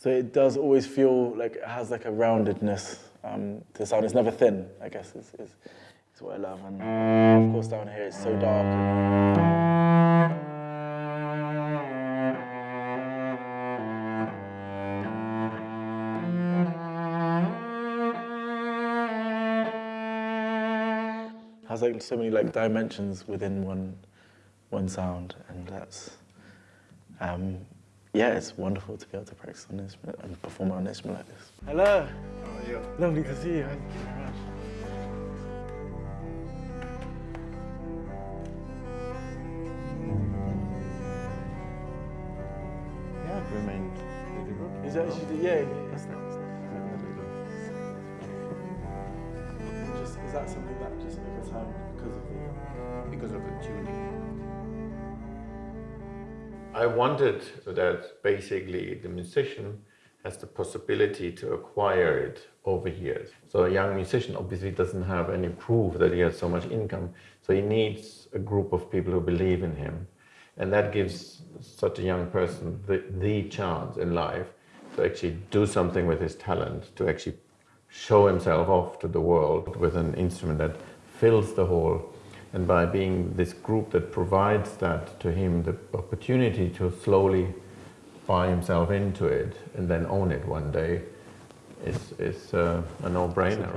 So it does always feel like it has like a roundedness um, to the sound. It's never thin, I guess, is, is, is what I love. And of course down here it's so dark. has like so many like dimensions within one one sound and that's um, yeah it's wonderful to be able to practice on this and perform on an instrument like this. Hello. How are you? Lovely to see you. Thank you very much. Yeah, it remained pretty good. Is that actually, yeah, that's not, that's not just, is that something that just over time because of the because of the tuning. I wanted that basically the musician has the possibility to acquire it over years. So a young musician obviously doesn't have any proof that he has so much income. So he needs a group of people who believe in him. And that gives such a young person the, the chance in life to actually do something with his talent, to actually show himself off to the world with an instrument that fills the hole and by being this group that provides that to him, the opportunity to slowly buy himself into it and then own it one day is, is uh, a no-brainer.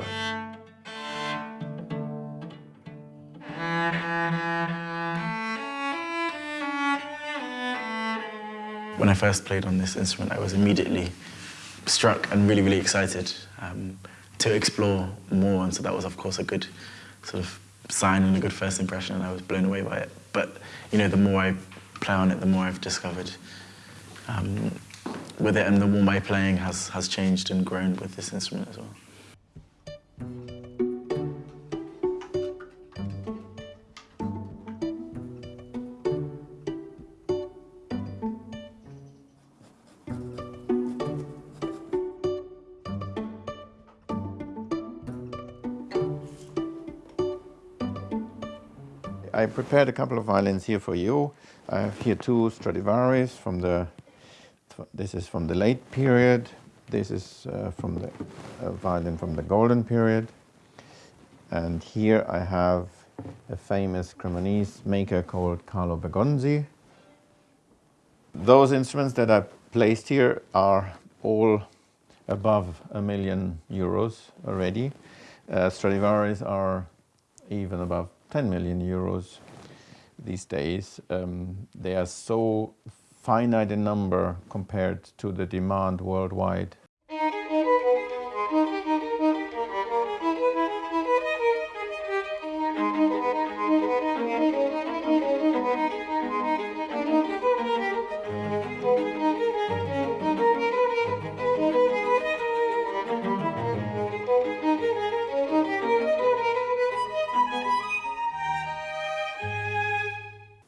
When I first played on this instrument, I was immediately struck and really, really excited um, to explore more. And so that was, of course, a good sort of sign and a good first impression, and I was blown away by it. But, you know, the more I play on it, the more I've discovered um, with it, and the more my playing has, has changed and grown with this instrument as well. I prepared a couple of violins here for you. I have here two Stradivarius from the, this is from the late period. This is uh, from the uh, violin from the golden period. And here I have a famous Cremonese maker called Carlo Bergonzi. Those instruments that I placed here are all above a million euros already. Uh, Stradivarius are even above 10 million euros these days. Um, they are so finite in number compared to the demand worldwide.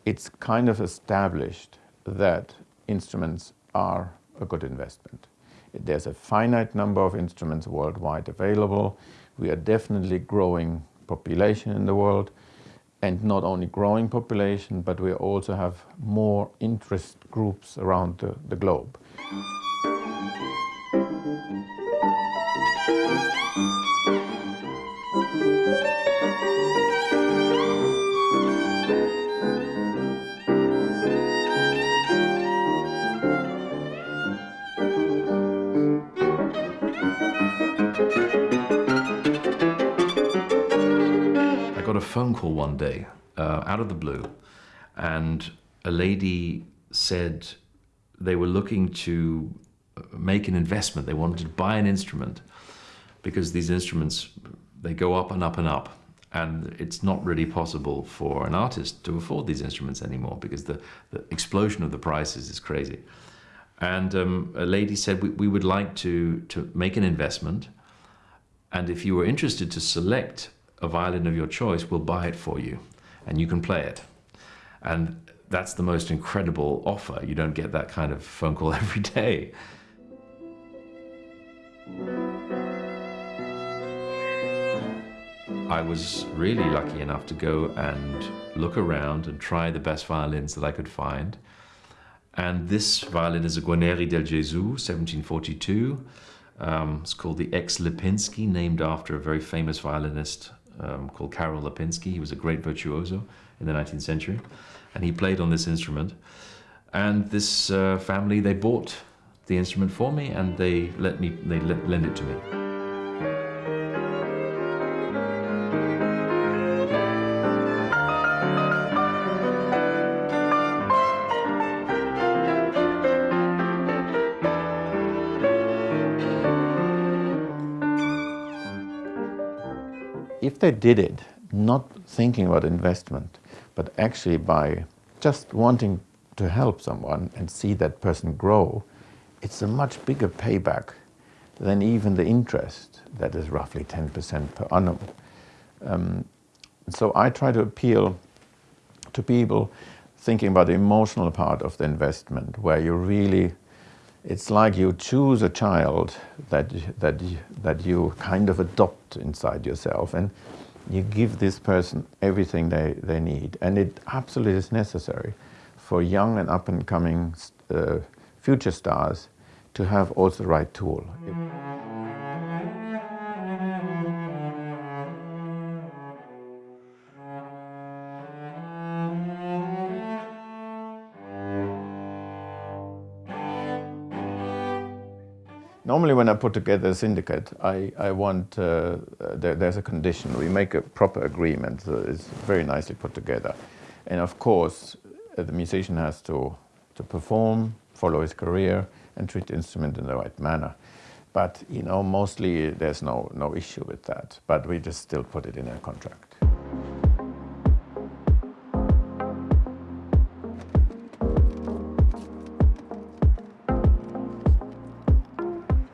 It's kind of established that instruments are a good investment. There's a finite number of instruments worldwide available. We are definitely growing population in the world and not only growing population, but we also have more interest groups around the, the globe. Phone call one day uh, out of the blue, and a lady said they were looking to make an investment. They wanted to buy an instrument because these instruments, they go up and up and up. And it's not really possible for an artist to afford these instruments anymore because the, the explosion of the prices is crazy. And um, a lady said, we, we would like to, to make an investment. And if you were interested to select a violin of your choice will buy it for you and you can play it. And that's the most incredible offer. You don't get that kind of phone call every day. I was really lucky enough to go and look around and try the best violins that I could find. And this violin is a Guarneri del Gesù, 1742. Um, it's called the Ex Lipinski, named after a very famous violinist um, called Karol Lipinski. He was a great virtuoso in the 19th century, and he played on this instrument. And this uh, family, they bought the instrument for me, and they let me, they let, lend it to me. If they did it not thinking about investment, but actually by just wanting to help someone and see that person grow, it's a much bigger payback than even the interest that is roughly 10% per annum. Um, so I try to appeal to people thinking about the emotional part of the investment, where you really, it's like you choose a child that, that, that you kind of adopt inside yourself. And you give this person everything they, they need. And it absolutely is necessary for young and up and coming uh, future stars to have also the right tool. Normally when I put together a syndicate, I, I want, uh, uh, there, there's a condition. We make a proper agreement that is very nicely put together. And of course, uh, the musician has to, to perform, follow his career, and treat the instrument in the right manner. But, you know, mostly there's no, no issue with that. But we just still put it in a contract.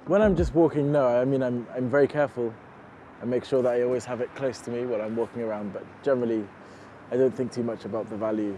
When I'm just walking, no, I mean, I'm, I'm very careful. I make sure that I always have it close to me when I'm walking around, but generally, I don't think too much about the value.